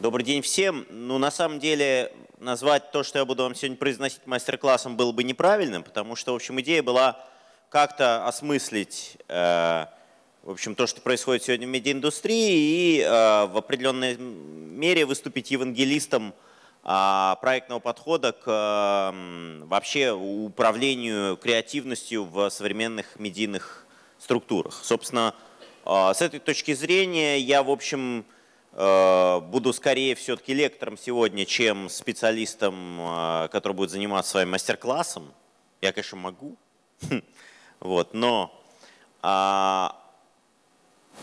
Добрый день всем. Ну, на самом деле, назвать то, что я буду вам сегодня произносить мастер-классом, было бы неправильным, потому что, в общем, идея была как-то осмыслить э, в общем, то, что происходит сегодня в медиаиндустрии, и э, в определенной мере выступить евангелистом проектного подхода к вообще управлению креативностью в современных медийных структурах. Собственно, э, с этой точки зрения я, в общем, э, буду скорее все-таки лектором сегодня, чем специалистом, э, который будет заниматься своим мастер-классом. Я, конечно, могу, вот, но а,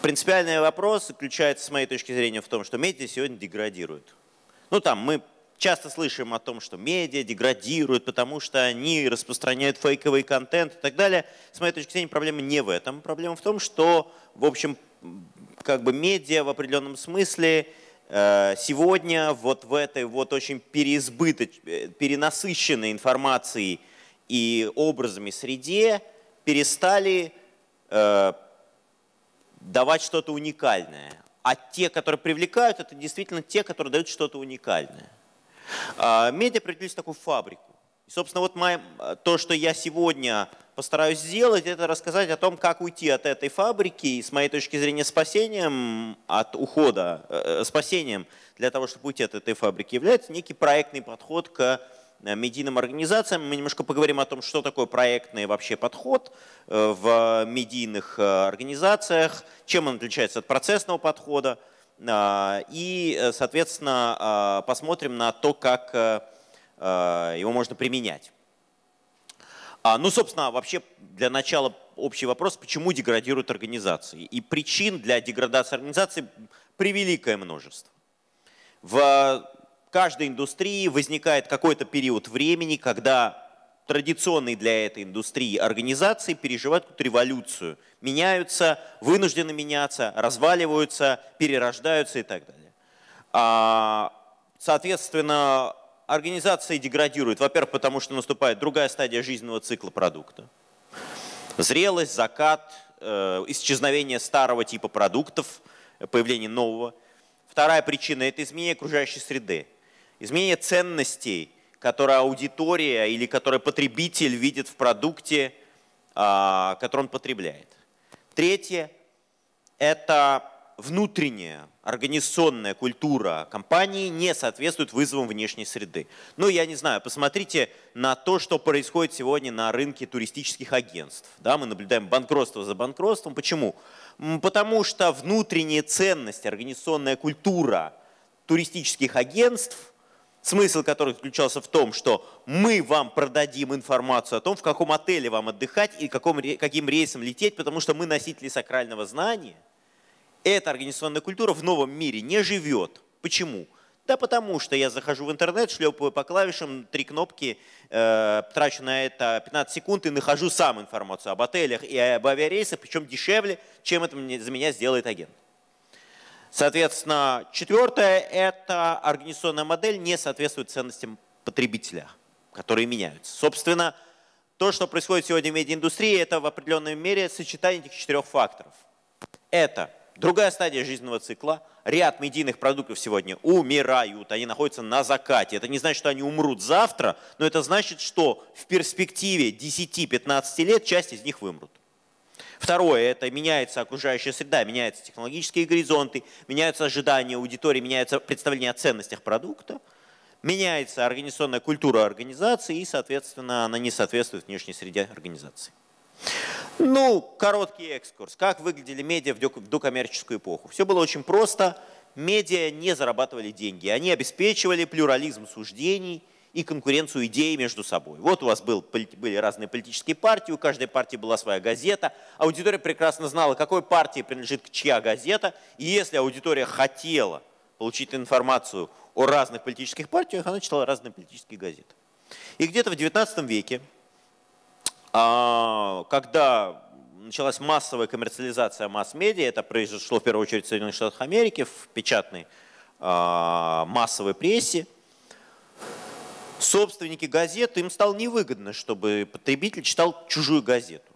Принципиальный вопрос заключается, с моей точки зрения, в том, что медиа сегодня деградируют. Ну там мы часто слышим о том, что медиа деградируют, потому что они распространяют фейковый контент и так далее. С моей точки зрения, проблема не в этом. Проблема в том, что, в общем, как бы медиа в определенном смысле э, сегодня вот в этой вот очень переизбыточ... Э, перенасыщенной информацией и образами среде перестали э, давать что-то уникальное. А те, которые привлекают, это действительно те, которые дают что-то уникальное. А, медиа превратились в такую фабрику. И, собственно, вот моя, то, что я сегодня постараюсь сделать, это рассказать о том, как уйти от этой фабрики и, с моей точки зрения, спасением от ухода, э, э спасением для того, чтобы уйти от этой фабрики, является некий проектный подход к Э, медийным организациям. Мы немножко поговорим о том, что такое проектный вообще подход э, в медийных организациях, чем он отличается от процессного подхода. И, соответственно, посмотрим на то, как его можно применять. А, ну, собственно, вообще для начала общий вопрос, почему деградируют организации. И причин для деградации организаций превеликое множество. В каждой индустрии возникает какой-то период времени, когда традиционные для этой индустрии организации переживают какую-то революцию, меняются, вынуждены меняться, разваливаются, перерождаются и так далее. А, соответственно, организации деградируют, во-первых, потому что наступает другая стадия жизненного цикла продукта. Зрелость, закат, э, исчезновение старого типа продуктов, появление нового. Вторая причина – это изменение окружающей среды изменение ценностей, которые аудитория или которые потребитель видит в продукте, а, который он потребляет. Третье – это внутренняя организационная культура компании не соответствует вызовам внешней среды. Ну, я не знаю, посмотрите на то, что происходит сегодня на рынке туристических агентств. Да, мы наблюдаем банкротство за банкротством. Почему? Потому что внутренние ценности, организационная культура туристических агентств смысл которых заключался в том, что мы вам продадим информацию о том, в каком отеле вам отдыхать и каком, каким рейсом лететь, потому что мы носители сакрального знания. Эта организационная культура в новом мире не живет. Почему? Да потому что я захожу в интернет, шлепаю по клавишам, три кнопки, э, трачу на это 15 секунд и нахожу сам информацию об отелях и об авиарейсах, причем дешевле, чем это за меня сделает агент. Соответственно, четвертое – это организационная модель не соответствует ценностям потребителя, которые меняются. Собственно, то, что происходит сегодня в медиаиндустрии, это в определенной мере сочетание этих четырех факторов. Это другая стадия жизненного цикла. Ряд медийных продуктов сегодня умирают, они находятся на закате. Это не значит, что они умрут завтра, но это значит, что в перспективе 10-15 лет часть из них вымрут. Второе, это меняется окружающая среда, меняются технологические горизонты, меняются ожидания аудитории, меняется представление о ценностях продукта, меняется организационная культура организации и, соответственно, она не соответствует внешней среде организации. Ну, короткий экскурс. Как выглядели медиа в докоммерческую эпоху? Все было очень просто. Медиа не зарабатывали деньги. Они обеспечивали плюрализм суждений и конкуренцию идей между собой. Вот у вас был, были разные политические партии, у каждой партии была своя газета. Аудитория прекрасно знала, какой партии принадлежит чья газета. И если аудитория хотела получить информацию о разных политических партиях, она читала разные политические газеты. И где-то в XIX веке, а, когда началась массовая коммерциализация масс-медиа, это произошло в первую очередь в Соединенных Штатах Америки, в печатной а, массовой прессе, собственники газет, им стало невыгодно, чтобы потребитель читал чужую газету.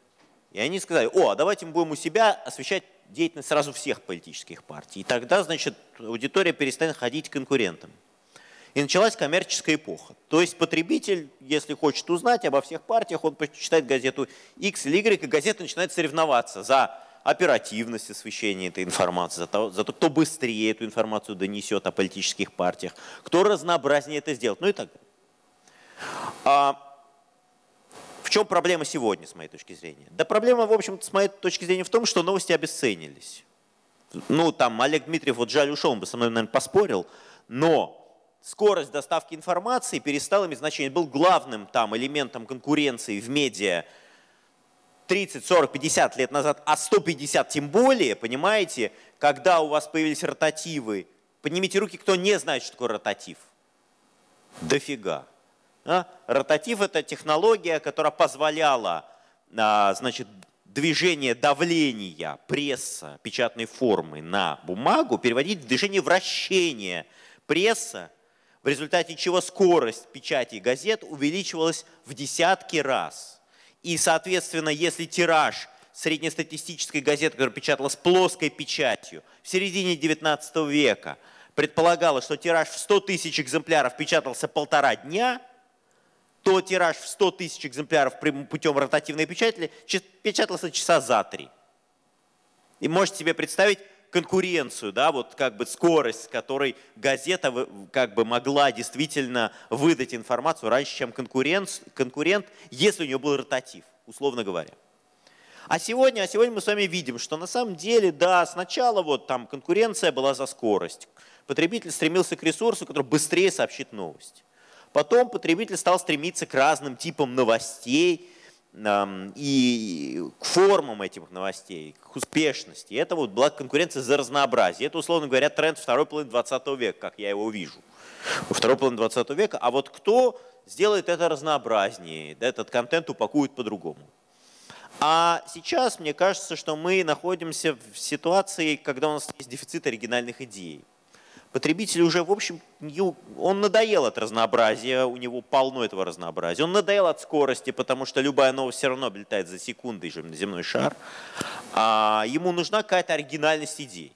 И они сказали, о, а давайте мы будем у себя освещать деятельность сразу всех политических партий. И тогда, значит, аудитория перестанет ходить к конкурентам. И началась коммерческая эпоха. То есть потребитель, если хочет узнать обо всех партиях, он почитает газету X или Y, и газета начинает соревноваться за оперативность освещения этой информации, за то, за то, кто быстрее эту информацию донесет о политических партиях, кто разнообразнее это сделает, ну и так далее. А в чем проблема сегодня, с моей точки зрения? Да проблема, в общем-то, с моей точки зрения в том, что новости обесценились. Ну, там Олег Дмитриев, вот жаль, ушел, он бы со мной, наверное, поспорил, но скорость доставки информации перестала иметь значение. Был главным там элементом конкуренции в медиа 30, 40, 50 лет назад, а 150 тем более, понимаете, когда у вас появились ротативы. Поднимите руки, кто не знает, что такое ротатив. Дофига. А? Ротатив – это технология, которая позволяла а, значит, движение давления пресса печатной формы на бумагу переводить в движение вращения пресса в результате чего скорость печати газет увеличивалась в десятки раз. И, соответственно, если тираж среднестатистической газеты, которая печаталась плоской печатью в середине 19 века, предполагалось, что тираж в 100 тысяч экземпляров печатался полтора дня, то тираж в 100 тысяч экземпляров путем ротативной печати печатался часа за три. И можете себе представить, конкуренцию, да, вот как бы скорость, с которой газета как бы могла действительно выдать информацию раньше, чем конкурент, конкурент если у нее был ротатив, условно говоря. А сегодня, а сегодня мы с вами видим, что на самом деле, да, сначала вот там конкуренция была за скорость. Потребитель стремился к ресурсу, который быстрее сообщит новость. Потом потребитель стал стремиться к разным типам новостей, и к формам этих новостей, к успешности. Это вот была конкуренция за разнообразие. Это, условно говоря, тренд второй половины 20 века, как я его вижу. Второй половины 20 века. А вот кто сделает это разнообразнее, этот контент упакует по-другому. А сейчас, мне кажется, что мы находимся в ситуации, когда у нас есть дефицит оригинальных идей. Потребитель уже, в общем, он надоел от разнообразия, у него полно этого разнообразия. Он надоел от скорости, потому что любая новость все равно облетает за секунды на земной шар. А ему нужна какая-то оригинальность идей.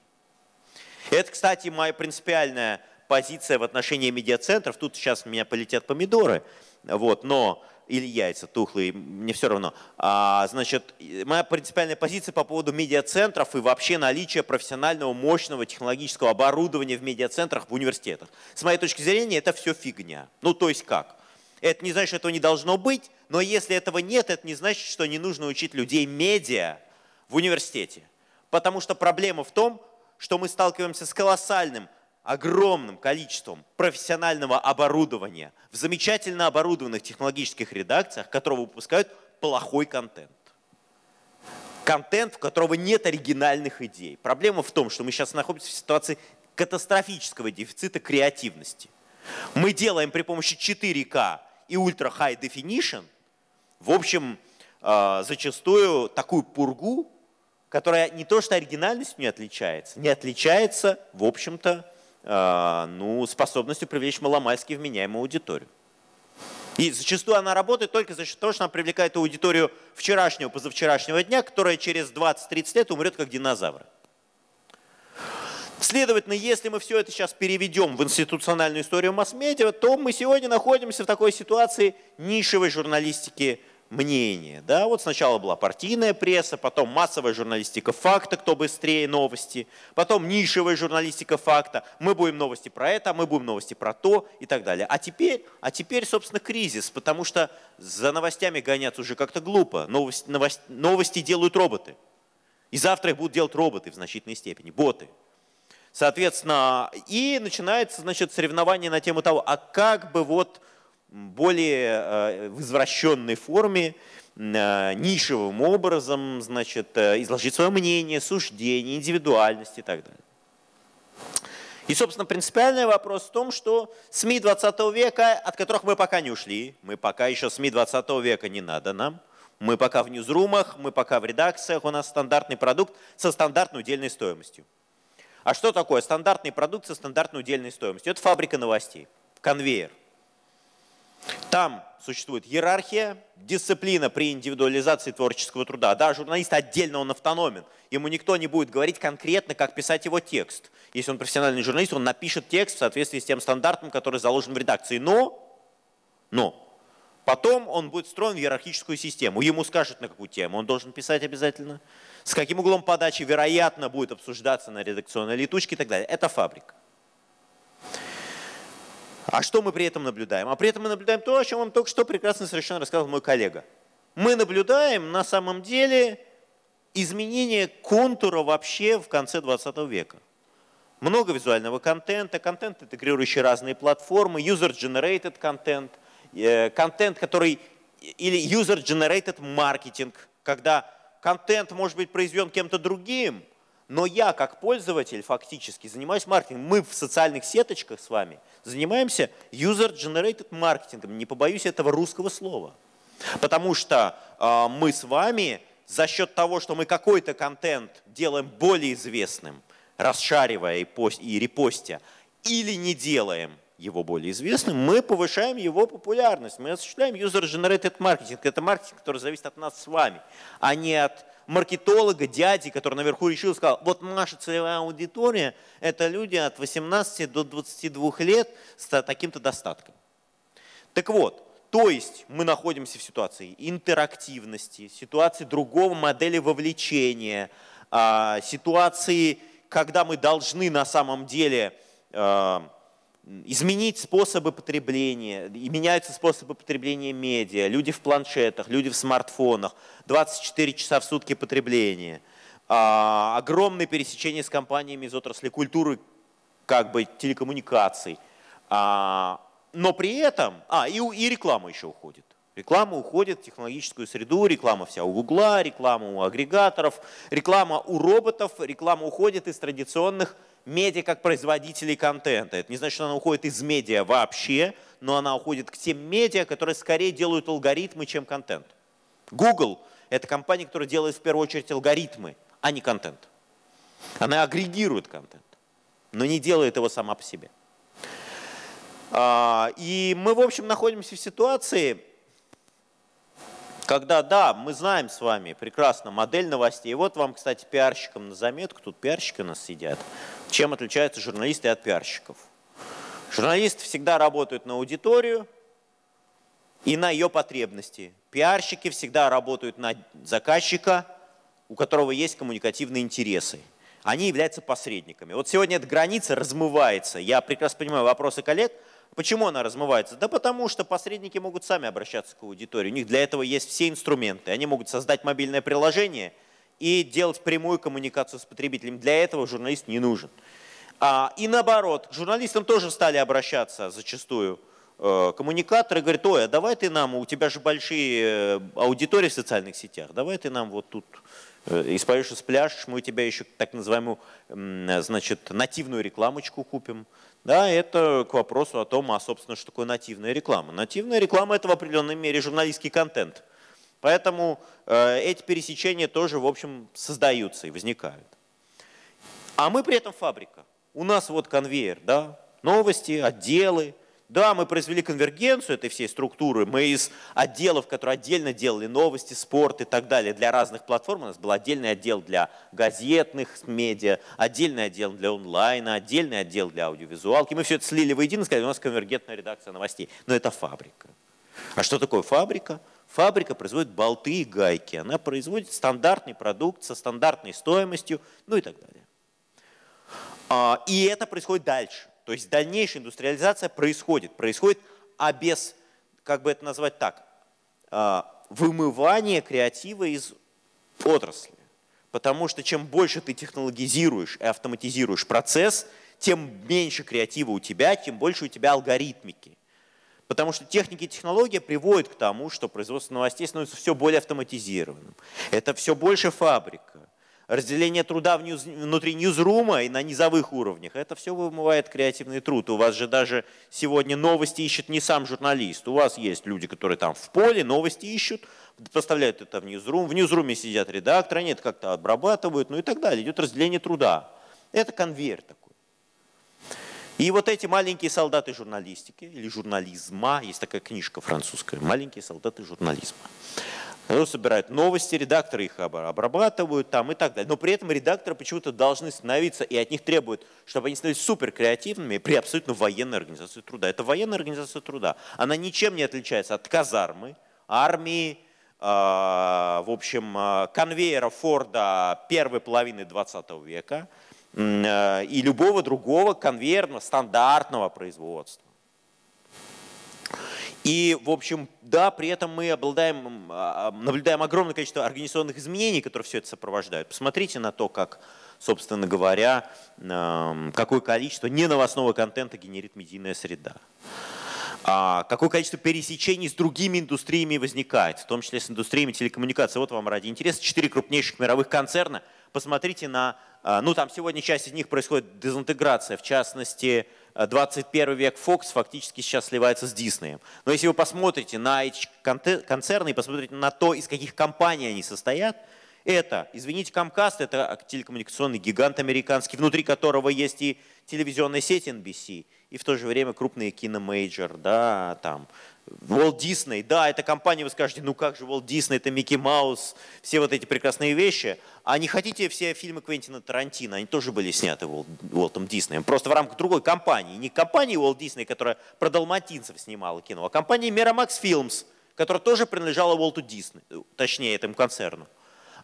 Это, кстати, моя принципиальная позиция в отношении медиацентров. Тут сейчас у меня полетят помидоры, вот, но или яйца тухлые, мне все равно. А, значит, моя принципиальная позиция по поводу медиацентров и вообще наличия профессионального, мощного технологического оборудования в медиацентрах в университетах. С моей точки зрения, это все фигня. Ну, то есть как? Это не значит, что этого не должно быть, но если этого нет, это не значит, что не нужно учить людей медиа в университете. Потому что проблема в том, что мы сталкиваемся с колоссальным огромным количеством профессионального оборудования в замечательно оборудованных технологических редакциях, которого выпускают плохой контент. Контент, в которого нет оригинальных идей. Проблема в том, что мы сейчас находимся в ситуации катастрофического дефицита креативности. Мы делаем при помощи 4К и Ultra High Definition, в общем, а, зачастую такую пургу, которая не то что оригинальностью не отличается, не отличается, в общем-то, ну, способностью привлечь маломальски вменяемую аудиторию. И зачастую она работает только за счет того, что она привлекает аудиторию вчерашнего, позавчерашнего дня, которая через 20-30 лет умрет как динозавры. Следовательно, если мы все это сейчас переведем в институциональную историю масс-медиа, то мы сегодня находимся в такой ситуации нишевой журналистики мнение. Да? Вот сначала была партийная пресса, потом массовая журналистика факта, кто быстрее новости, потом нишевая журналистика факта, мы будем новости про это, мы будем новости про то и так далее. А теперь, а теперь собственно, кризис, потому что за новостями гоняться уже как-то глупо. Новости, новости, новости делают роботы. И завтра их будут делать роботы в значительной степени, боты. Соответственно, и начинается значит, соревнование на тему того, а как бы вот более э, в извращенной форме, э, нишевым образом, значит, э, изложить свое мнение, суждение, индивидуальность и так далее. И, собственно, принципиальный вопрос в том, что СМИ 20 века, от которых мы пока не ушли, мы пока еще СМИ 20 века не надо нам, мы пока в ньюзрумах, мы пока в редакциях, у нас стандартный продукт со стандартной удельной стоимостью. А что такое стандартный продукт со стандартной удельной стоимостью? Это фабрика новостей, конвейер. Там существует иерархия, дисциплина при индивидуализации творческого труда. Да, журналист отдельно он автономен. Ему никто не будет говорить конкретно, как писать его текст. Если он профессиональный журналист, он напишет текст в соответствии с тем стандартом, который заложен в редакции. Но, но потом он будет встроен в иерархическую систему. Ему скажут, на какую тему он должен писать обязательно, с каким углом подачи, вероятно, будет обсуждаться на редакционной летучке и так далее. Это фабрика. А что мы при этом наблюдаем? А при этом мы наблюдаем то, о чем вам только что прекрасно совершенно рассказал мой коллега. Мы наблюдаем на самом деле изменение контура вообще в конце 20 века. Много визуального контента, контент, интегрирующий разные платформы, user-generated контент, э, контент, который, или user-generated маркетинг, когда контент может быть произведен кем-то другим, но я, как пользователь, фактически занимаюсь маркетингом. Мы в социальных сеточках с вами занимаемся user-generated маркетингом. Не побоюсь этого русского слова. Потому что э, мы с вами за счет того, что мы какой-то контент делаем более известным, расшаривая и, пост, и репостя, или не делаем его более известным, мы повышаем его популярность. Мы осуществляем user-generated маркетинг. Это маркетинг, который зависит от нас с вами, а не от маркетолога, дяди, который наверху решил, сказал, вот наша целевая аудитория – это люди от 18 до 22 лет с таким-то достатком. Так вот, то есть мы находимся в ситуации интерактивности, ситуации другого модели вовлечения, а, ситуации, когда мы должны на самом деле а, изменить способы потребления, и меняются способы потребления медиа, люди в планшетах, люди в смартфонах, 24 часа в сутки потребления, а, огромное пересечение с компаниями из отрасли культуры, как бы телекоммуникаций, а, но при этом, а, и, и реклама еще уходит. Реклама уходит в технологическую среду, реклама вся у Гугла, реклама у агрегаторов, реклама у роботов, реклама уходит из традиционных медиа как производителей контента. Это не значит, что она уходит из медиа вообще, но она уходит к тем медиа, которые скорее делают алгоритмы, чем контент. Google – это компания, которая делает в первую очередь алгоритмы, а не контент. Она агрегирует контент, но не делает его сама по себе. А, и мы, в общем, находимся в ситуации, когда, да, мы знаем с вами прекрасно модель новостей. Вот вам, кстати, пиарщикам на заметку, тут пиарщики у нас сидят. Чем отличаются журналисты от пиарщиков? Журналисты всегда работают на аудиторию и на ее потребности. Пиарщики всегда работают на заказчика, у которого есть коммуникативные интересы. Они являются посредниками. Вот сегодня эта граница размывается. Я прекрасно понимаю вопросы коллег – Почему она размывается? Да потому что посредники могут сами обращаться к аудитории. У них для этого есть все инструменты. Они могут создать мобильное приложение и делать прямую коммуникацию с потребителем. Для этого журналист не нужен. А, и наоборот, журналистам тоже стали обращаться зачастую э, коммуникаторы. Говорят, ой, а давай ты нам, у тебя же большие э, аудитории в социальных сетях, давай ты нам вот тут э, и споешь, и спляшешь, мы у тебя еще так называемую значит, нативную рекламочку купим. Да, это к вопросу о том, а собственно, что такое нативная реклама. Нативная реклама – это в определенной мере журналистский контент. Поэтому э, эти пересечения тоже, в общем, создаются и возникают. А мы при этом фабрика. У нас вот конвейер, да, новости, отделы, да, мы произвели конвергенцию этой всей структуры. Мы из отделов, которые отдельно делали новости, спорт и так далее для разных платформ, у нас был отдельный отдел для газетных медиа, отдельный отдел для онлайна, отдельный отдел для аудиовизуалки. Мы все это слили воедино, сказали, у нас конвергентная редакция новостей. Но это фабрика. А что такое? Фабрика производит болты и гайки. Она производит стандартный продукт со стандартной стоимостью, ну и так далее. А, и это происходит дальше. То есть дальнейшая индустриализация происходит. Происходит, а без, как бы это назвать так, а, вымывания креатива из отрасли. Потому что чем больше ты технологизируешь и автоматизируешь процесс, тем меньше креатива у тебя, тем больше у тебя алгоритмики. Потому что техники и технологии приводят к тому, что производство новостей становится все более автоматизированным. Это все больше фабрика разделение труда внутри ньюзрума и на низовых уровнях. Это все вымывает креативный труд. У вас же даже сегодня новости ищет не сам журналист. У вас есть люди, которые там в поле новости ищут, поставляют это в ньюзрум. В ньюзруме сидят редакторы, они это как-то обрабатывают, ну и так далее. Идет разделение труда. Это конвейер такой. И вот эти маленькие солдаты журналистики или журнализма, есть такая книжка французская, маленькие солдаты журнализма. Они собирают новости, редакторы их обрабатывают там и так далее. Но при этом редакторы почему-то должны становиться, и от них требуют, чтобы они становились супер креативными при абсолютно военной организации труда. Это военная организация труда. Она ничем не отличается от казармы, армии, э, в общем, э, конвейера Форда первой половины 20 века и любого другого конвейерного стандартного производства. И, в общем, да, при этом мы обладаем, а, наблюдаем огромное количество организационных изменений, которые все это сопровождают. Посмотрите на то, как, собственно говоря, какое количество неновостного контента генерит медийная среда. А какое количество пересечений с другими индустриями возникает, в том числе с индустриями телекоммуникаций. Вот вам ради интереса четыре крупнейших мировых концерна. Посмотрите на, а, ну там сегодня часть из них происходит дезинтеграция, в частности, 21 век Fox фактически сейчас сливается с Disney. Но если вы посмотрите на эти концерны и посмотрите на то, из каких компаний они состоят, это, извините, Comcast – это телекоммуникационный гигант американский, внутри которого есть и телевизионная сеть NBC, и в то же время крупные киномейджор, да, там, Walt Disney, да, это компания, вы скажете, ну как же Walt Disney, это Микки Маус, все вот эти прекрасные вещи. А не хотите все фильмы Квентина Тарантино, они тоже были сняты Уолтом Диснеем, просто в рамках другой компании. Не компании Walt Disney, которая про далматинцев снимала кино, а компании Miramax Films, которая тоже принадлежала Уолту Дисней, точнее этому концерну.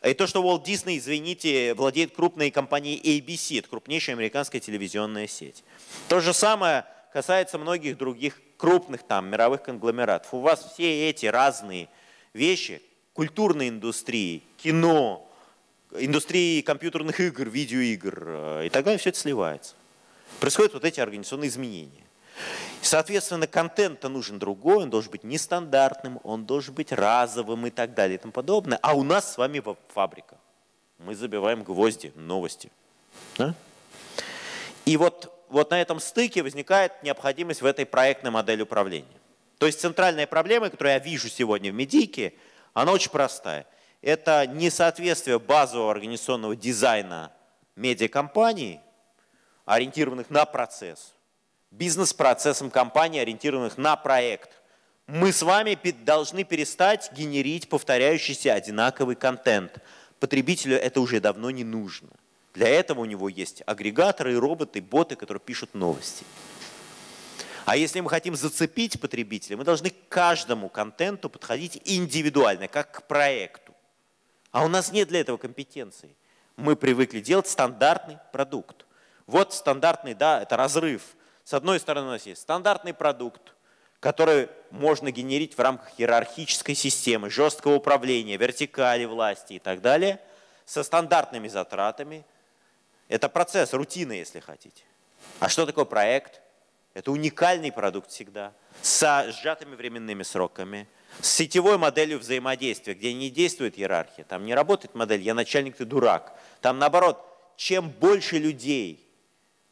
И то, что Walt Disney, извините, владеет крупной компанией ABC, это крупнейшая американская телевизионная сеть. То же самое касается многих других крупных там мировых конгломератов. У вас все эти разные вещи, культурной индустрии, кино, индустрии компьютерных игр, видеоигр э, и так далее, все это сливается. Происходят вот эти организационные изменения. Соответственно, контент-то нужен другой, он должен быть нестандартным, он должен быть разовым и так далее и тому подобное. А у нас с вами фабрика. Мы забиваем гвозди, новости. Да? И вот, вот на этом стыке возникает необходимость в этой проектной модели управления. То есть центральная проблема, которую я вижу сегодня в медийке, она очень простая. Это несоответствие базового организационного дизайна медиакомпаний, ориентированных на процесс, бизнес-процессам компаний, ориентированных на проект. Мы с вами должны перестать генерить повторяющийся одинаковый контент. Потребителю это уже давно не нужно. Для этого у него есть агрегаторы, роботы, боты, которые пишут новости. А если мы хотим зацепить потребителя, мы должны к каждому контенту подходить индивидуально, как к проекту. А у нас нет для этого компетенции. Мы привыкли делать стандартный продукт. Вот стандартный, да, это разрыв. С одной стороны у нас есть стандартный продукт, который можно генерить в рамках иерархической системы, жесткого управления, вертикали власти и так далее, со стандартными затратами – это процесс, рутина, если хотите. А что такое проект? Это уникальный продукт всегда, с сжатыми временными сроками, с сетевой моделью взаимодействия, где не действует иерархия. Там не работает модель «я начальник, ты дурак». Там наоборот, чем больше людей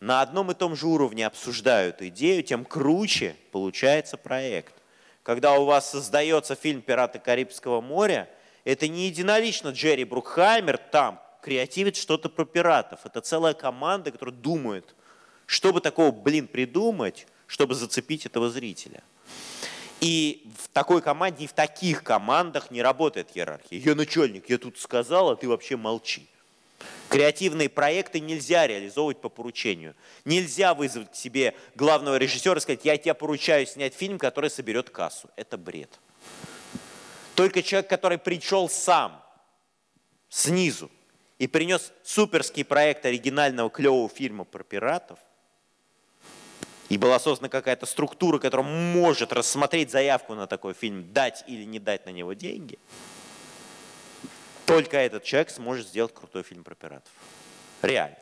на одном и том же уровне обсуждают идею, тем круче получается проект. Когда у вас создается фильм «Пираты Карибского моря», это не единолично Джерри Брукхаймер там креативит что-то про пиратов. Это целая команда, которая думает, чтобы такого, блин, придумать, чтобы зацепить этого зрителя. И в такой команде и в таких командах не работает иерархия. Я начальник, я тут сказал, а ты вообще молчи. Креативные проекты нельзя реализовывать по поручению. Нельзя вызвать к себе главного режиссера и сказать, я тебе поручаю снять фильм, который соберет кассу. Это бред. Только человек, который пришел сам, снизу, и принес суперский проект оригинального клевого фильма про пиратов, и была создана какая-то структура, которая может рассмотреть заявку на такой фильм, дать или не дать на него деньги, только этот человек сможет сделать крутой фильм про пиратов. Реально.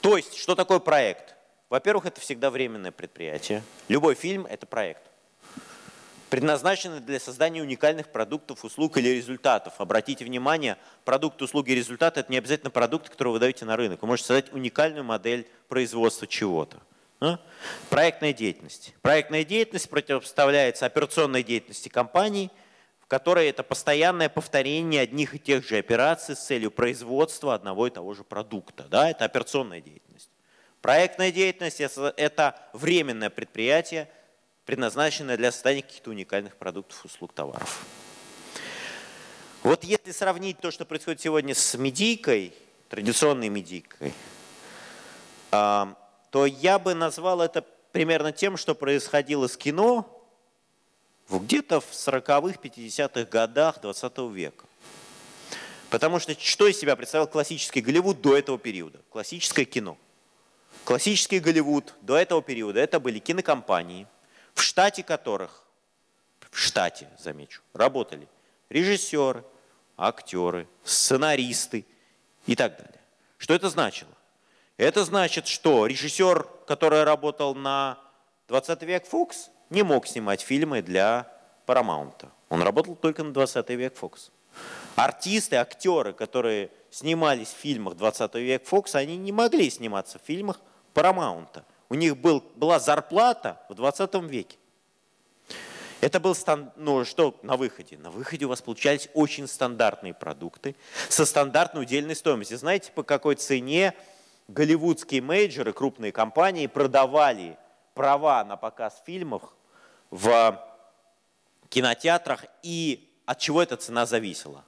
То есть, что такое проект? Во-первых, это всегда временное предприятие. Любой фильм – это проект предназначены для создания уникальных продуктов, услуг или результатов. Обратите внимание, продукт, услуги, результаты – это не обязательно продукты, которые вы даете на рынок. Вы можете создать уникальную модель производства чего-то. А? Проектная деятельность. Проектная деятельность противопоставляется операционной деятельности компании, в которой это постоянное повторение одних и тех же операций с целью производства одного и того же продукта. Да? Это операционная деятельность. Проектная деятельность – это временное предприятие, предназначенное для создания каких-то уникальных продуктов, услуг, товаров. Вот если сравнить то, что происходит сегодня с медийкой, традиционной медийкой, а, то я бы назвал это примерно тем, что происходило с кино где-то в 40-х, 50-х годах 20 века. Потому что что из себя представлял классический Голливуд до этого периода? Классическое кино. Классический Голливуд до этого периода это были кинокомпании, в штате которых, в штате, замечу, работали режиссеры, актеры, сценаристы и так далее. Что это значило? Это значит, что режиссер, который работал на 20 век Фокс, не мог снимать фильмы для Paramount. Он работал только на 20 век Фокс. Артисты, актеры, которые снимались в фильмах 20 век Фокс, они не могли сниматься в фильмах Paramount. У них был, была зарплата в 20 веке. Это был, ну что на выходе? На выходе у вас получались очень стандартные продукты со стандартной удельной стоимостью. Знаете, по какой цене голливудские мейджоры, крупные компании продавали права на показ фильмов в кинотеатрах и от чего эта цена зависела?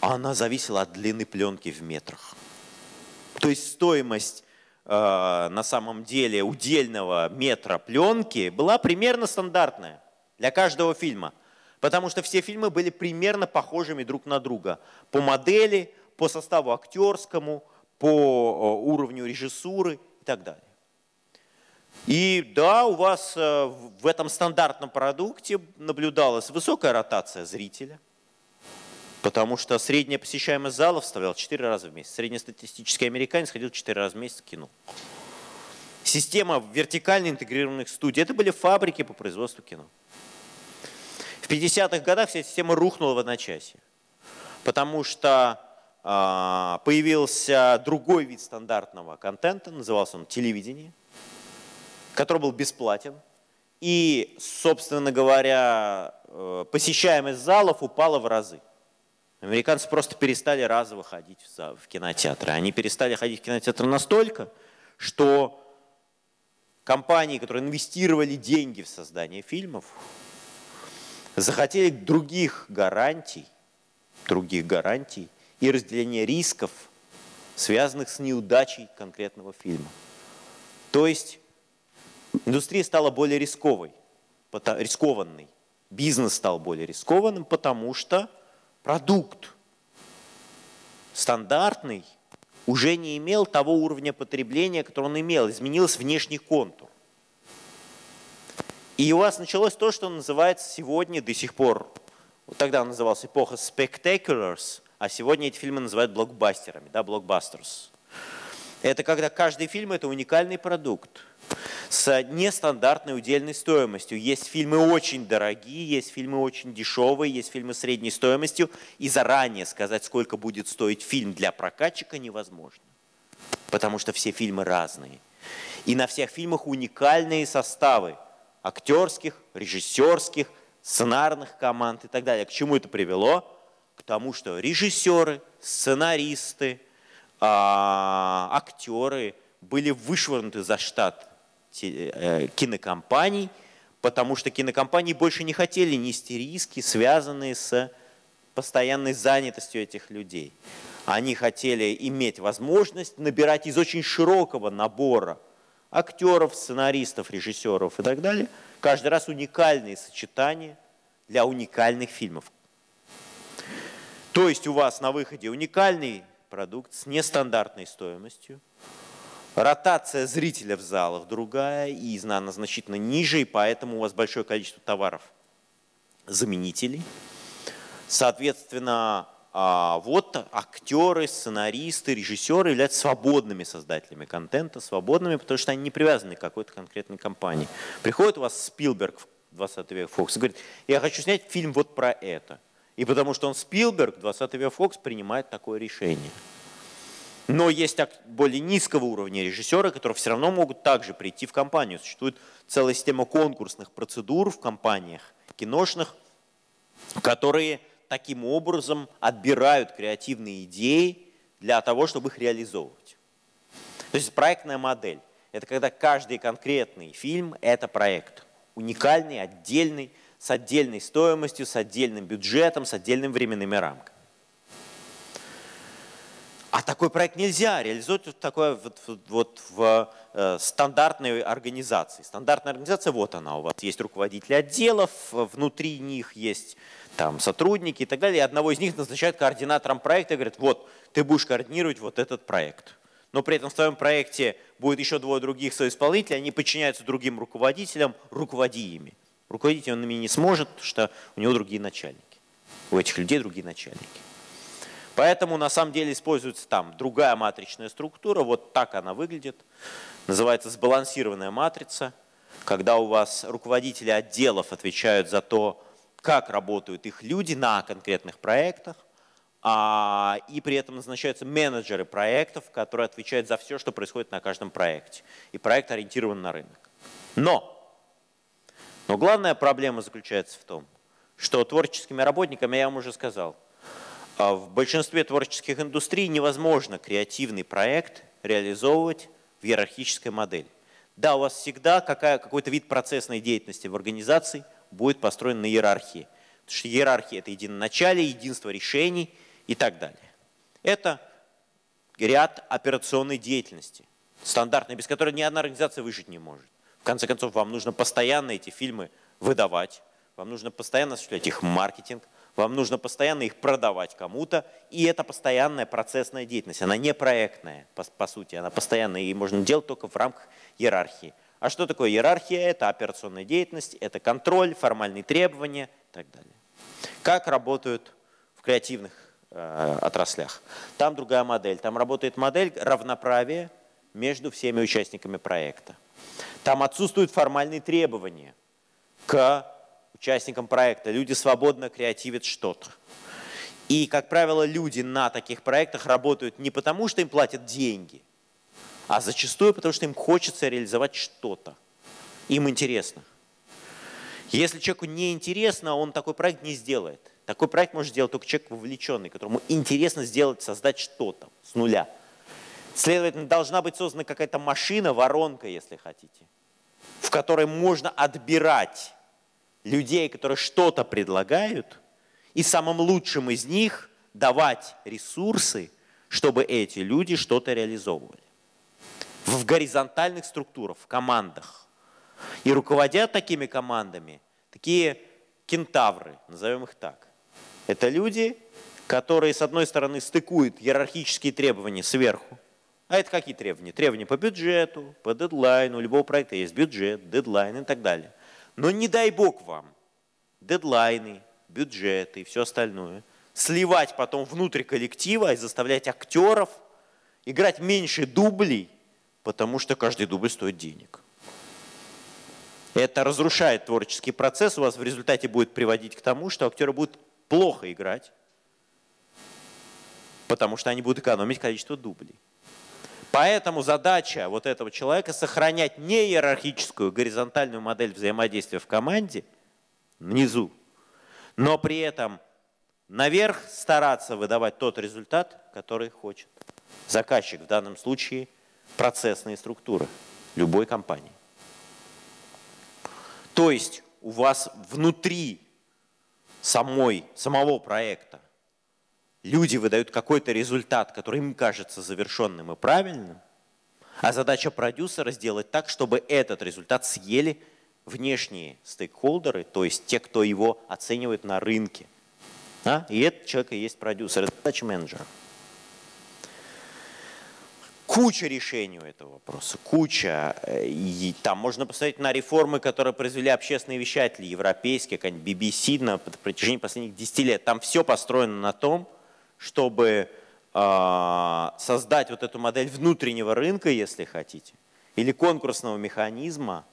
Она зависела от длины пленки в метрах. То есть стоимость на самом деле удельного метра пленки была примерно стандартная для каждого фильма. Потому что все фильмы были примерно похожими друг на друга. По модели, по составу актерскому, по э, уровню режиссуры и так далее. И да, у вас э, в этом стандартном продукте наблюдалась высокая ротация зрителя, потому что средняя посещаемость залов составляла 4 раза в месяц. Среднестатистический американец ходил 4 раза в месяц в кино. Система вертикально интегрированных студий. Это были фабрики по производству кино. В 50-х годах вся система рухнула в одночасье, потому что а, появился другой вид стандартного контента, назывался он телевидение, который был бесплатен. И, собственно говоря, э, посещаемость залов упала в разы. Американцы просто перестали разово ходить в кинотеатры. Они перестали ходить в кинотеатры настолько, что компании, которые инвестировали деньги в создание фильмов, захотели других гарантий, других гарантий и разделения рисков, связанных с неудачей конкретного фильма. То есть индустрия стала более рисковой, рискованной. Бизнес стал более рискованным, потому что продукт стандартный уже не имел того уровня потребления, который он имел, изменился внешний контур. И у вас началось то, что называется сегодня до сих пор, вот тогда называлась эпоха spectaculars, а сегодня эти фильмы называют блокбастерами, да, блокбастерс. Это когда каждый фильм – это уникальный продукт с нестандартной удельной стоимостью. Есть фильмы очень дорогие, есть фильмы очень дешевые, есть фильмы средней стоимостью. И заранее сказать, сколько будет стоить фильм для прокатчика, невозможно. Потому что все фильмы разные. И на всех фильмах уникальные составы актерских, режиссерских, сценарных команд и так далее. К чему это привело? К тому, что режиссеры, сценаристы, актеры были вышвырнуты за штат э, кинокомпаний, потому что кинокомпании больше не хотели нести риски, связанные с постоянной занятостью этих людей. Они хотели иметь возможность набирать из очень широкого набора актеров, сценаристов, режиссеров и так далее. Каждый раз уникальные сочетания для уникальных фильмов. То есть у вас на выходе уникальный продукт с нестандартной стоимостью, ротация зрителя в залах другая, и она значительно ниже, и поэтому у вас большое количество товаров заменителей. Соответственно, а вот актеры, сценаристы, режиссеры являются свободными создателями контента, свободными, потому что они не привязаны к какой-то конкретной компании. Приходит у вас Спилберг в 20 век Фокс и говорит, я хочу снять фильм вот про это. И потому что он Спилберг, 20 век Фокс принимает такое решение. Но есть более низкого уровня режиссеры, которые все равно могут также прийти в компанию. Существует целая система конкурсных процедур в компаниях киношных, которые таким образом отбирают креативные идеи для того, чтобы их реализовывать. То есть проектная модель – это когда каждый конкретный фильм – это проект. Уникальный, отдельный, с отдельной стоимостью, с отдельным бюджетом, с отдельными временными рамками. А такой проект нельзя реализовать вот, такое, вот, вот в э, стандартной организации. Стандартная организация, вот она у вас. Есть руководители отделов, внутри них есть там, сотрудники и так далее. И одного из них назначают координатором проекта и говорят, вот, ты будешь координировать вот этот проект. Но при этом в твоем проекте будет еще двое других соисполнителей, они подчиняются другим руководителям, руководи ими. Руководить он ими не сможет, потому что у него другие начальники. У этих людей другие начальники. Поэтому на самом деле используется там другая матричная структура, вот так она выглядит. Называется сбалансированная матрица, когда у вас руководители отделов отвечают за то, как работают их люди на конкретных проектах, а, и при этом назначаются менеджеры проектов, которые отвечают за все, что происходит на каждом проекте. И проект ориентирован на рынок. Но, но главная проблема заключается в том, что творческими работниками, я вам уже сказал, а в большинстве творческих индустрий невозможно креативный проект реализовывать в иерархической модели. Да, у вас всегда какой-то вид процессной деятельности в организации будет построен на иерархии. Потому что иерархия – это единоначалие, единство решений и так далее. Это ряд операционной деятельности, стандартной, без которой ни одна организация выжить не может. В конце концов, вам нужно постоянно эти фильмы выдавать, вам нужно постоянно осуществлять их маркетинг, вам нужно постоянно их продавать кому-то, и это постоянная процессная деятельность. Она не проектная, по, по сути, она постоянная, и можно делать только в рамках иерархии. А что такое иерархия? Это операционная деятельность, это контроль, формальные требования и так далее. Как работают в креативных э, отраслях? Там другая модель. Там работает модель равноправия между всеми участниками проекта. Там отсутствуют формальные требования к участникам проекта. Люди свободно креативят что-то. И, как правило, люди на таких проектах работают не потому, что им платят деньги, а зачастую потому, что им хочется реализовать что-то. Им интересно. Если человеку не интересно, он такой проект не сделает. Такой проект может сделать только человек вовлеченный, которому интересно сделать, создать что-то с нуля. Следовательно, должна быть создана какая-то машина, воронка, если хотите, в которой можно отбирать людей, которые что-то предлагают, и самым лучшим из них давать ресурсы, чтобы эти люди что-то реализовывали. В горизонтальных структурах, в командах. И руководят такими командами такие кентавры, назовем их так. Это люди, которые, с одной стороны, стыкуют иерархические требования сверху. А это какие требования? Требования по бюджету, по дедлайну. У любого проекта есть бюджет, дедлайн и так далее. Но не дай бог вам дедлайны, бюджеты и все остальное сливать потом внутрь коллектива и заставлять актеров играть меньше дублей, потому что каждый дубль стоит денег. Это разрушает творческий процесс, у вас в результате будет приводить к тому, что актеры будут плохо играть, потому что они будут экономить количество дублей. Поэтому задача вот этого человека сохранять не иерархическую горизонтальную модель взаимодействия в команде внизу, но при этом наверх стараться выдавать тот результат, который хочет заказчик, в данном случае процессные структуры любой компании. То есть у вас внутри самой, самого проекта люди выдают какой-то результат, который им кажется завершенным и правильным, а задача продюсера сделать так, чтобы этот результат съели внешние стейкхолдеры, то есть те, кто его оценивает на рынке. А? И этот человек и есть продюсер, это задача менеджера. Куча решений у этого вопроса, куча. И там можно посмотреть на реформы, которые произвели общественные вещатели, европейские, как BBC на протяжении последних 10 лет. Там все построено на том, чтобы э, создать вот эту модель внутреннего рынка, если хотите, или конкурсного механизма,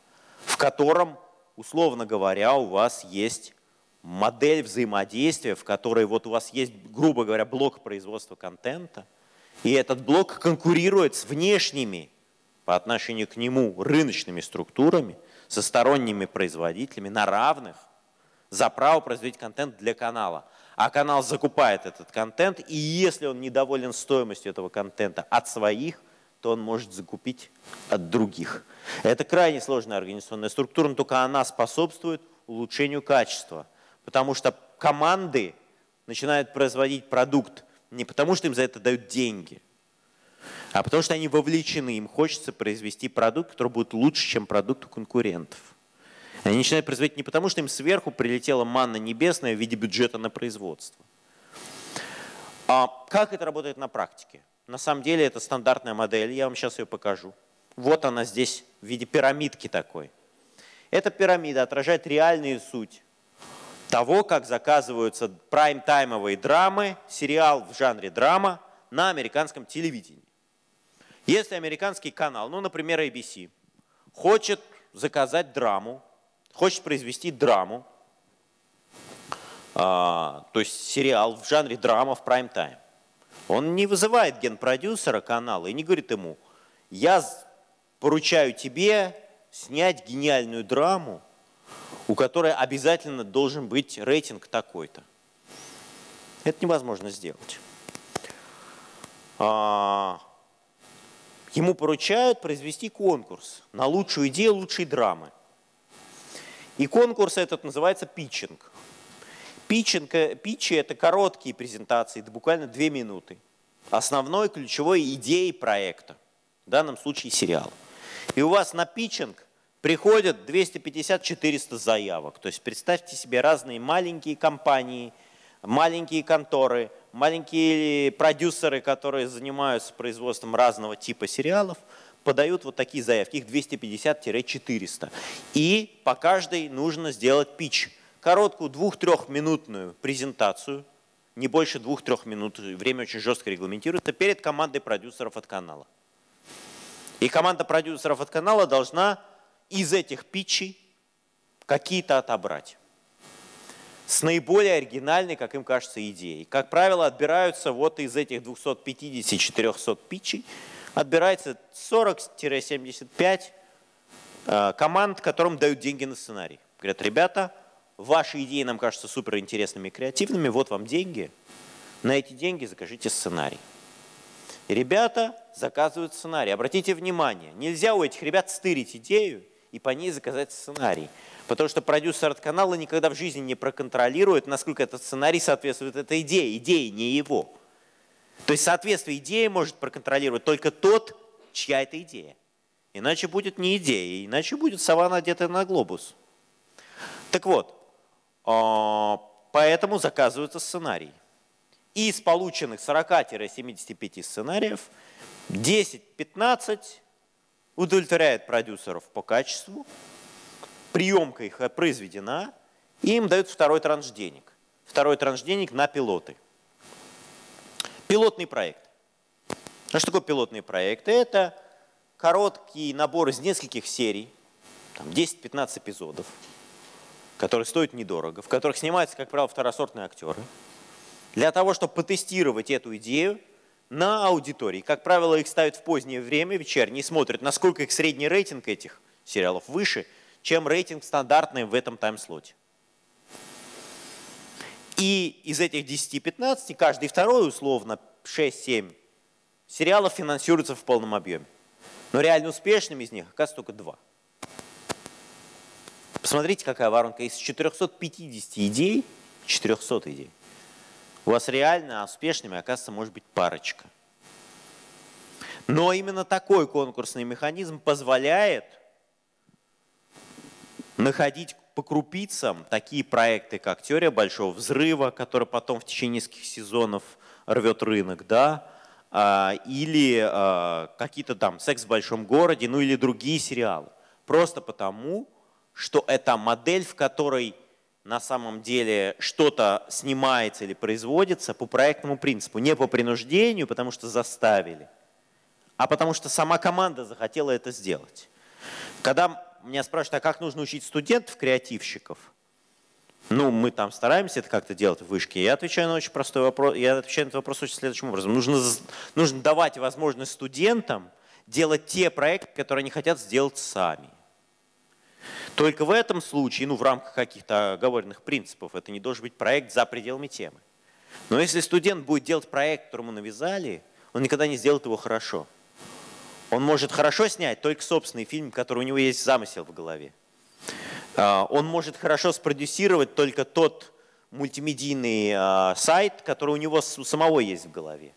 в котором, условно говоря, у вас есть модель взаимодействия, в которой вот у вас есть, грубо говоря, блок производства контента, и этот блок конкурирует с внешними по отношению к нему рыночными структурами, со сторонними производителями на равных за право производить контент для канала а канал закупает этот контент, и если он недоволен стоимостью этого контента от своих, то он может закупить от других. Это крайне сложная организационная структура, но только она способствует улучшению качества. Потому что команды начинают производить продукт не потому, что им за это дают деньги, а потому что они вовлечены, им хочется произвести продукт, который будет лучше, чем продукт у конкурентов. Они начинают производить не потому, что им сверху прилетела манна небесная в виде бюджета на производство. А как это работает на практике? На самом деле это стандартная модель, я вам сейчас ее покажу. Вот она здесь в виде пирамидки такой. Эта пирамида отражает реальную суть того, как заказываются прайм-таймовые драмы, сериал в жанре драма на американском телевидении. Если американский канал, ну, например, ABC, хочет заказать драму, хочет произвести драму, а, то есть сериал в жанре драма в прайм-тайм, он не вызывает генпродюсера канала и не говорит ему, я поручаю тебе снять гениальную драму, у которой обязательно должен быть рейтинг такой-то. Это невозможно сделать. А, ему поручают произвести конкурс на лучшую идею лучшей драмы. И конкурс этот называется питчинг. Питчинг, э, питчи – это короткие презентации, это буквально две минуты. Основной ключевой идеей проекта, в данном случае сериал. И у вас на питчинг приходят 250-400 заявок. То есть представьте себе разные маленькие компании, маленькие конторы, маленькие продюсеры, которые занимаются производством разного типа сериалов, подают вот такие заявки, их 250-400. И по каждой нужно сделать пич. Короткую двух-трехминутную презентацию, не больше двух-трех минут, время очень жестко регламентируется, перед командой продюсеров от канала. И команда продюсеров от канала должна из этих питчей какие-то отобрать. С наиболее оригинальной, как им кажется, идеей. Как правило, отбираются вот из этих 250-400 питчей, отбирается 40-75 э, команд, которым дают деньги на сценарий. Говорят, ребята, ваши идеи нам кажутся суперинтересными и креативными, вот вам деньги, на эти деньги закажите сценарий. Ребята заказывают сценарий. Обратите внимание, нельзя у этих ребят стырить идею и по ней заказать сценарий. Потому что продюсер от канала никогда в жизни не проконтролирует, насколько этот сценарий соответствует этой идее. Идея не его. То есть соответствие идеи может проконтролировать только тот, чья это идея. Иначе будет не идея, иначе будет сова, надетая на глобус. Так вот, а, поэтому заказывается сценарий. Из полученных 40-75 сценариев 10-15 удовлетворяет продюсеров по качеству, приемка их произведена, и им дают второй транш денег. Второй транш денег на пилоты. Пилотный проект. А что такое пилотный проект? Это короткий набор из нескольких серий, 10-15 эпизодов, которые стоят недорого, в которых снимаются, как правило, второсортные актеры, для того, чтобы потестировать эту идею на аудитории. Как правило, их ставят в позднее время, вечерние, смотрят, насколько их средний рейтинг этих сериалов выше, чем рейтинг стандартный в этом таймслоте. И из этих 10-15, каждый второй, условно, 6-7 сериалов финансируется в полном объеме. Но реально успешными из них оказывается только два. Посмотрите, какая воронка. Из 450 идей, 400 идей, у вас реально успешными, оказывается, может быть парочка. Но именно такой конкурсный механизм позволяет находить по крупицам такие проекты, как «Теория большого взрыва», который потом в течение нескольких сезонов рвет рынок, да, а, или а, какие-то там «Секс в большом городе», ну или другие сериалы. Просто потому, что это модель, в которой на самом деле что-то снимается или производится по проектному принципу, не по принуждению, потому что заставили, а потому что сама команда захотела это сделать. Когда меня спрашивают, а как нужно учить студентов, креативщиков, ну, мы там стараемся это как-то делать в вышке. Я отвечаю на очень простой вопрос. Я отвечаю на этот вопрос очень следующим образом. Нужно, нужно давать возможность студентам делать те проекты, которые они хотят сделать сами. Только в этом случае, ну в рамках каких-то оговоренных принципов, это не должен быть проект за пределами темы. Но если студент будет делать проект, который ему навязали, он никогда не сделает его хорошо. Он может хорошо снять только собственный фильм, который у него есть замысел в голове. А, он может хорошо спродюсировать только тот мультимедийный а, сайт, который у него у самого есть в голове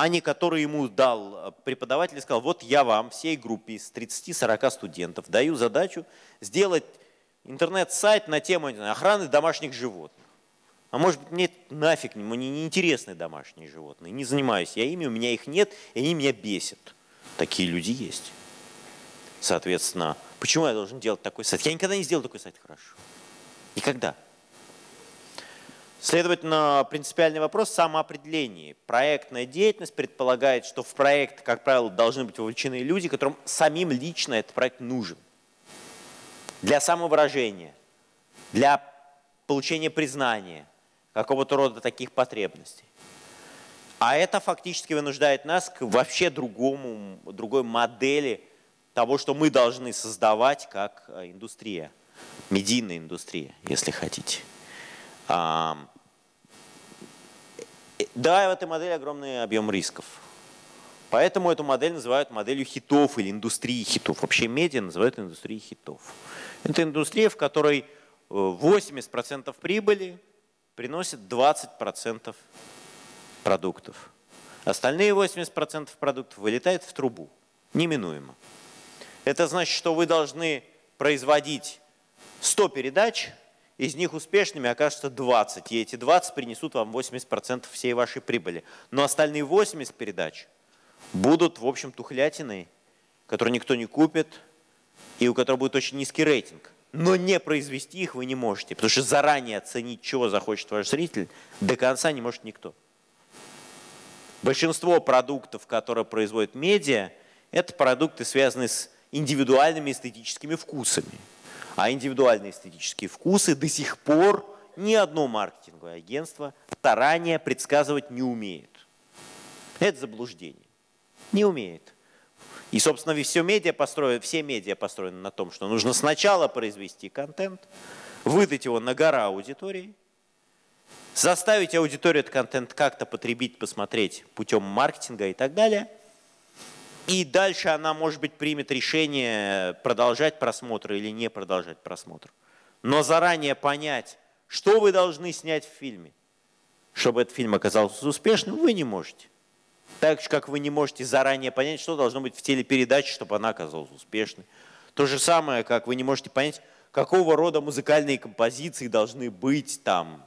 а не который ему дал а, преподаватель и сказал, вот я вам, всей группе из 30-40 студентов, даю задачу сделать интернет-сайт на тему охраны домашних животных. А может быть, мне нафиг, мне не интересны домашние животные, не занимаюсь я ими, у меня их нет, и они меня бесят. Такие люди есть. Соответственно, почему я должен делать такой сайт? Я никогда не сделал такой сайт хорошо. Никогда. Следовательно, принципиальный вопрос самоопределения. Проектная деятельность предполагает, что в проект, как правило, должны быть вовлечены люди, которым самим лично этот проект нужен. Для самовыражения, для получения признания, какого-то рода таких потребностей. А это фактически вынуждает нас к вообще другому, другой модели того, что мы должны создавать как э, индустрия, медийная индустрия, если хотите. Да, в этой модели огромный объем рисков. Поэтому эту модель называют моделью хитов или индустрии хитов. Вообще медиа называют индустрией хитов. Это индустрия, в которой 80% э, прибыли приносит 20% продуктов. Остальные 80% продуктов вылетают в трубу. Неминуемо. Это значит, что вы должны производить 100 передач, из них успешными окажется 20, и эти 20 принесут вам 80% всей вашей прибыли. Но остальные 80 передач будут, в общем, тухлятиной, которую никто не купит, и у которой будет очень низкий рейтинг. Но не произвести их вы не можете, потому что заранее оценить, чего захочет ваш зритель, до конца не может никто. Большинство продуктов, которые производят медиа, это продукты, связанные с индивидуальными эстетическими вкусами. А индивидуальные эстетические вкусы до сих пор ни одно маркетинговое агентство заранее предсказывать не умеет. Это заблуждение. Не умеет. И, собственно, все медиа, построены, все медиа построены на том, что нужно сначала произвести контент, выдать его на гора аудитории, заставить аудиторию этот контент как-то потребить, посмотреть путем маркетинга и так далее – и дальше она, может быть, примет решение продолжать просмотр или не продолжать просмотр. Но заранее понять, что вы должны снять в фильме, чтобы этот фильм оказался успешным, вы не можете. Так же, как вы не можете заранее понять, что должно быть в телепередаче, чтобы она оказалась успешной. То же самое, как вы не можете понять, какого рода музыкальные композиции должны быть там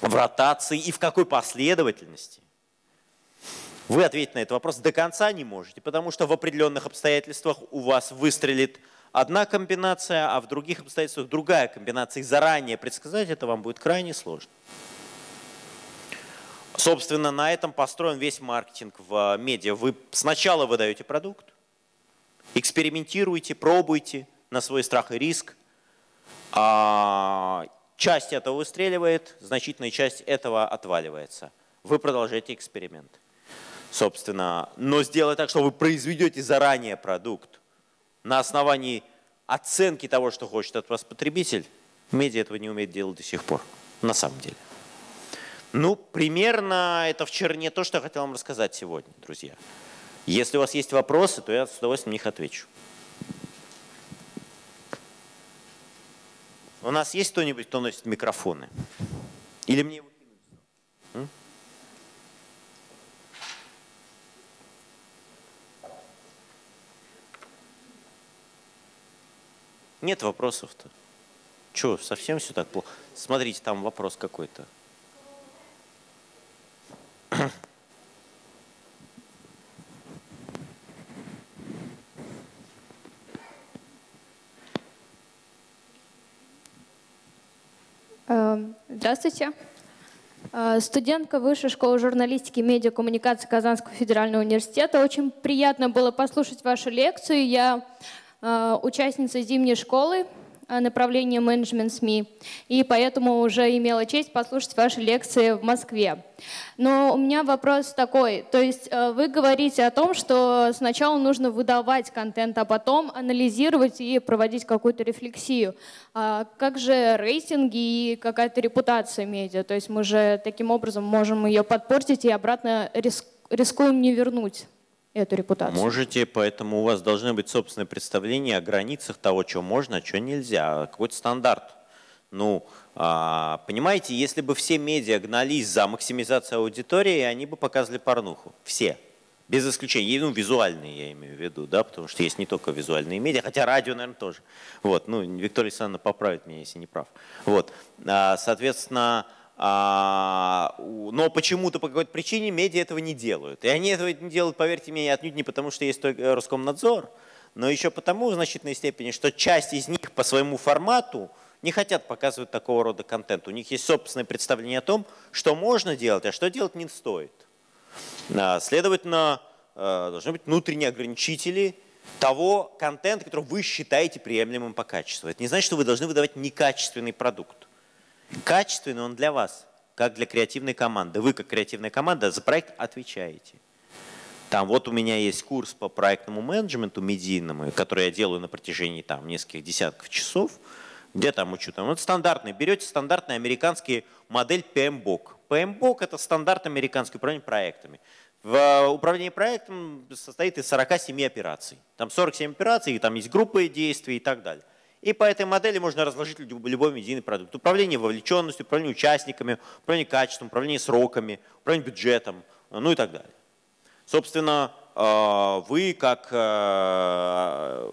в ротации и в какой последовательности. Вы ответить на этот вопрос до конца не можете, потому что в определенных обстоятельствах у вас выстрелит одна комбинация, а в других обстоятельствах другая комбинация. И заранее предсказать это вам будет крайне сложно. Собственно, на этом построен весь маркетинг в медиа. Вы сначала выдаете продукт, экспериментируете, пробуйте на свой страх и риск. Часть этого выстреливает, значительная часть этого отваливается. Вы продолжаете эксперимент собственно, но сделать так, что вы произведете заранее продукт на основании оценки того, что хочет от вас потребитель, медиа этого не умеет делать до сих пор, на самом деле. Ну, примерно это в черне то, что я хотел вам рассказать сегодня, друзья. Если у вас есть вопросы, то я с удовольствием на них отвечу. У нас есть кто-нибудь, кто носит микрофоны? Или мне его Нет вопросов-то. Че, совсем все так плохо? Смотрите, там вопрос какой-то. Здравствуйте. Э, студентка Высшей школы журналистики и медиакоммуникации Казанского федерального университета. Очень приятно было послушать вашу лекцию. Я Э, участница зимней школы э, направления менеджмент СМИ, и поэтому уже имела честь послушать ваши лекции в Москве. Но у меня вопрос такой, то есть э, вы говорите о том, что сначала нужно выдавать контент, а потом анализировать и проводить какую-то рефлексию. А как же рейтинги и какая-то репутация медиа? То есть мы же таким образом можем ее подпортить и обратно рискуем не вернуть эту репутацию. Можете, поэтому у вас должны быть собственное представление о границах того, что можно, а что нельзя. Какой-то стандарт. Ну, а, понимаете, если бы все медиа гнались за максимизацию аудитории, они бы показывали порнуху. Все. Без исключения, ну, визуальные я имею в виду, да, потому что есть не только визуальные медиа, хотя радио, наверное, тоже. Вот, ну, Виктория Александровна поправит меня, если не прав. Вот, а, соответственно, а, но почему-то по какой-то причине медиа этого не делают. И они этого не делают, поверьте мне, отнюдь не потому, что есть только Роскомнадзор, но еще потому в значительной степени, что часть из них по своему формату не хотят показывать такого рода контент. У них есть собственное представление о том, что можно делать, а что делать не стоит. А, следовательно, э, должны быть внутренние ограничители того контента, который вы считаете приемлемым по качеству. Это не значит, что вы должны выдавать некачественный продукт. Качественный он для вас, как для креативной команды. Вы, как креативная команда, за проект отвечаете. Там вот у меня есть курс по проектному менеджменту медийному, который я делаю на протяжении там нескольких десятков часов. Где там учу? Там вот стандартный. Берете стандартный американский модель PMBOK. PMBOK – это стандарт американский управление проектами. В э, управлении проектом состоит из 47 операций. Там 47 операций, там есть группы действий и так далее. И по этой модели можно разложить любой медийный продукт. Управление вовлеченностью, управление участниками, управление качеством, управление сроками, управление бюджетом, ну и так далее. Собственно, э, вы как э,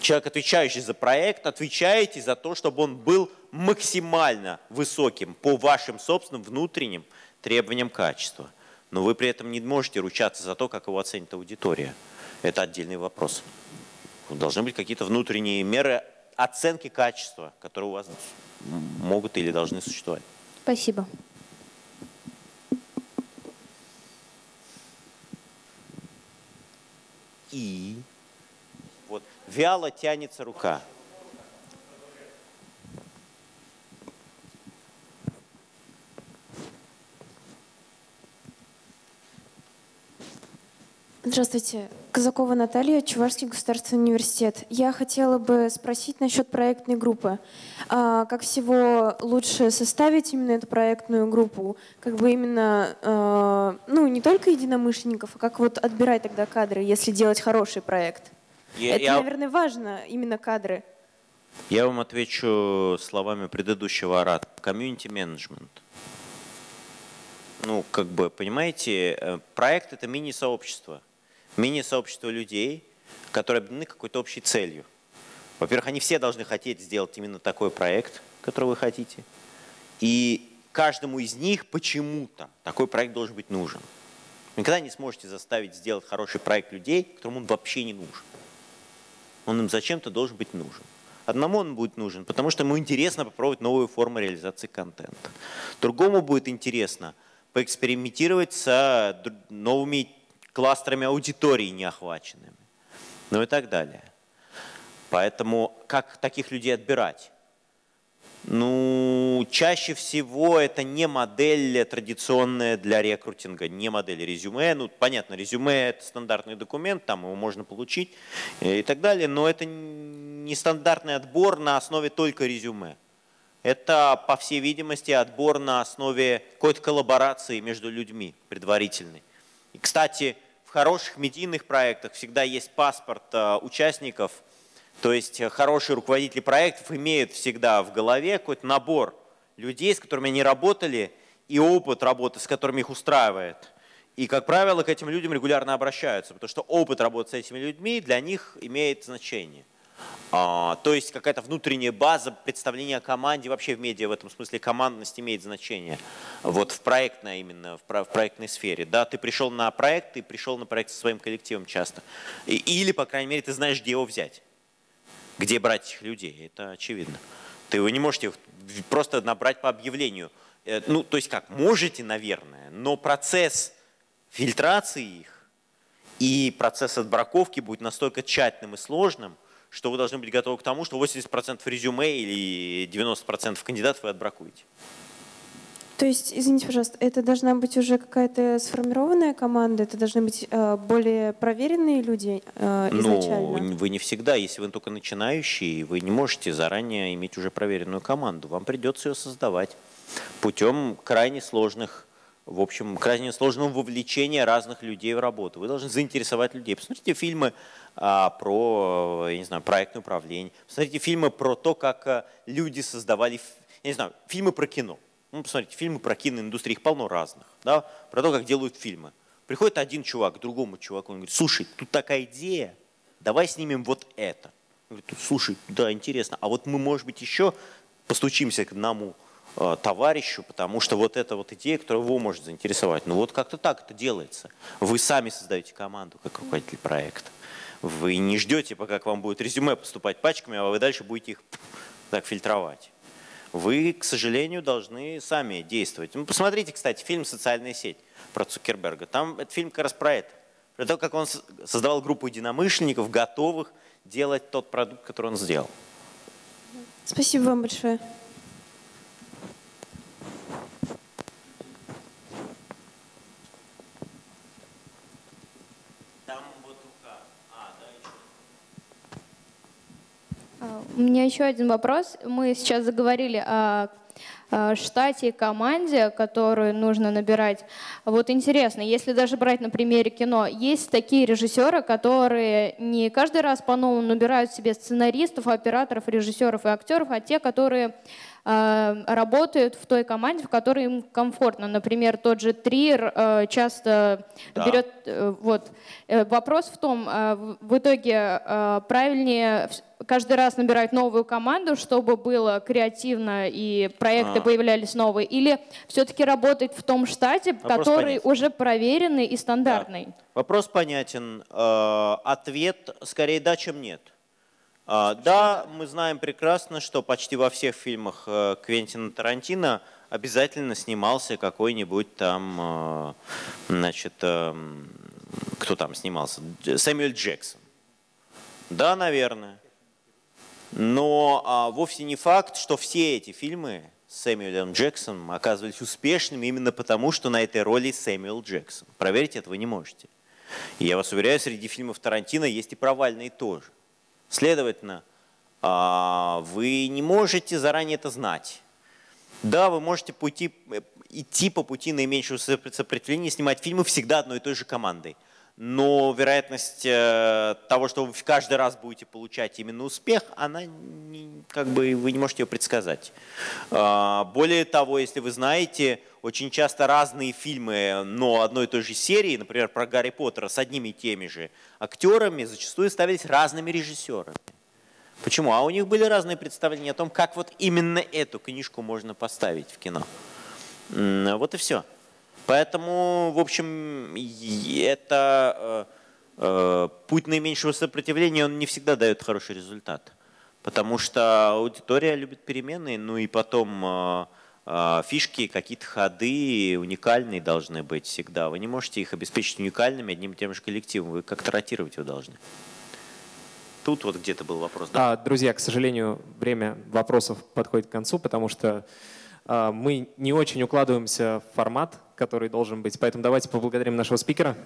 человек, отвечающий за проект, отвечаете за то, чтобы он был максимально высоким по вашим собственным внутренним требованиям качества. Но вы при этом не можете ручаться за то, как его оценит аудитория. Это отдельный вопрос. Должны быть какие-то внутренние меры оценки качества, которые у вас могут или должны существовать. Спасибо. И вот вяло тянется рука. Здравствуйте. Казакова Наталья, Чувашский государственный университет. Я хотела бы спросить насчет проектной группы. А, как всего лучше составить именно эту проектную группу? Как бы именно, а, ну, не только единомышленников, а как вот отбирать тогда кадры, если делать хороший проект? Я, Это, я, наверное, важно, именно кадры. Я вам отвечу словами предыдущего оратора. Комьюнити менеджмент. Ну, как бы, понимаете, э, проект – это мини-сообщество – мини-сообщество людей, которые объединены какой-то общей целью. Во-первых, они все должны хотеть сделать именно такой проект, который вы хотите. И каждому из них почему-то такой проект должен быть нужен. Вы никогда не сможете заставить сделать хороший проект людей, которым он вообще не нужен. Он им зачем-то должен быть нужен. Одному он будет нужен, потому что ему интересно попробовать новую форму реализации контента. Другому будет интересно поэкспериментировать с новыми кластерами аудитории неохваченными, ну и так далее. Поэтому как таких людей отбирать? Ну, чаще всего это не модель традиционная для рекрутинга, не модель резюме. Ну, понятно, резюме – это стандартный документ, там его можно получить и так далее, но это не стандартный отбор на основе только резюме. Это, по всей видимости, отбор на основе какой-то коллаборации между людьми предварительной. И, кстати, хороших медийных проектах всегда есть паспорт э, участников, то есть э, хорошие руководители проектов имеют всегда в голове какой-то набор людей, с которыми они работали, и опыт работы, с которыми их устраивает. И, как правило, к этим людям регулярно обращаются, потому что опыт работы с этими людьми для них имеет значение. А, то есть какая-то внутренняя база представления о команде, вообще в медиа в этом смысле командность имеет значение. Вот в проектной именно, в, в проектной сфере. Да, ты пришел на проект, ты пришел на проект со своим коллективом часто. И, или, по крайней мере, ты знаешь, где его взять. Где брать этих людей, это очевидно. Ты его не можете просто набрать по объявлению. Э, ну, то есть как, можете, наверное, но процесс фильтрации их и процесс отбраковки будет настолько тщательным и сложным, что вы должны быть готовы к тому, что 80% резюме или 90% кандидатов вы отбракуете. То есть, извините, пожалуйста, это должна быть уже какая-то сформированная команда, это должны быть э, более проверенные люди э, ну, изначально? Ну, вы не всегда, если вы только начинающий, вы не можете заранее иметь уже проверенную команду. Вам придется ее создавать путем крайне сложных в общем, крайне сложного вовлечения разных людей в работу. Вы должны заинтересовать людей. Посмотрите фильмы а, про, я не знаю, проектное управление. Посмотрите фильмы про то, как а, люди создавали, я не знаю, фильмы про кино. Ну, посмотрите, фильмы про киноиндустрию, их полно разных. Да? Про то, как делают фильмы. Приходит один чувак к другому чуваку, он говорит, слушай, тут такая идея, давай снимем вот это. Он говорит, слушай, да, интересно, а вот мы, может быть, еще постучимся к одному товарищу, потому что вот эта вот идея, которая его может заинтересовать. Ну вот как-то так это делается. Вы сами создаете команду как руководитель проекта. Вы не ждете, пока к вам будет резюме поступать пачками, а вы дальше будете их так фильтровать. Вы, к сожалению, должны сами действовать. Ну, посмотрите, кстати, фильм «Социальная сеть» про Цукерберга. Там этот фильм как раз про это. Про то, как он создавал группу единомышленников, готовых делать тот продукт, который он сделал. Спасибо вам большое. А, у меня еще один вопрос. Мы сейчас заговорили о штате и команде, которую нужно набирать. Вот интересно, если даже брать на примере кино, есть такие режиссеры, которые не каждый раз по-новому набирают себе сценаристов, операторов, режиссеров и актеров, а те, которые Э, работают в той команде, в которой им комфортно. Например, тот же Триер э, часто да. берет... Э, вот. Вопрос в том, в итоге правильнее каждый раз набирать новую команду, чтобы было креативно и проекты а. появлялись новые, или все-таки работать в том штате, Вопрос который понятен. уже проверенный и стандартный? Да. Вопрос понятен. Ответ скорее да, чем нет. А, да, мы знаем прекрасно, что почти во всех фильмах э, Квентина Тарантино обязательно снимался какой-нибудь там, э, значит, эм, кто там снимался? Сэмюэль Джексон. Да, наверное. Но а, вовсе не факт, что все эти фильмы Сэмюэлем Джексоном оказывались успешными именно потому, что на этой роли Сэмюэл Джексон. Проверить этого не можете. И я вас уверяю, среди фильмов Тарантино есть и провальные тоже. Следовательно, а, вы не можете заранее это знать. Да, вы можете пути, э, идти по пути наименьшего сопротивления, снимать фильмы всегда одной и той же командой. Но вероятность э, того, что вы каждый раз будете получать именно успех, она не, как бы вы не можете ее предсказать. А, более того, если вы знаете, очень часто разные фильмы, но одной и той же серии, например, про Гарри Поттера с одними и теми же актерами, зачастую ставились разными режиссерами. Почему? А у них были разные представления о том, как вот именно эту книжку можно поставить в кино. Вот и все. Поэтому, в общем, это э, э, путь наименьшего сопротивления, он не всегда дает хороший результат. Потому что аудитория любит перемены, ну и потом э, а, фишки, какие-то ходы уникальные должны быть всегда. Вы не можете их обеспечить уникальными одним и тем же коллективом. Вы как-то ротировать его должны. Тут вот где-то был вопрос. Да? А, друзья, к сожалению, время вопросов подходит к концу, потому что а, мы не очень укладываемся в формат, который должен быть. Поэтому давайте поблагодарим нашего спикера.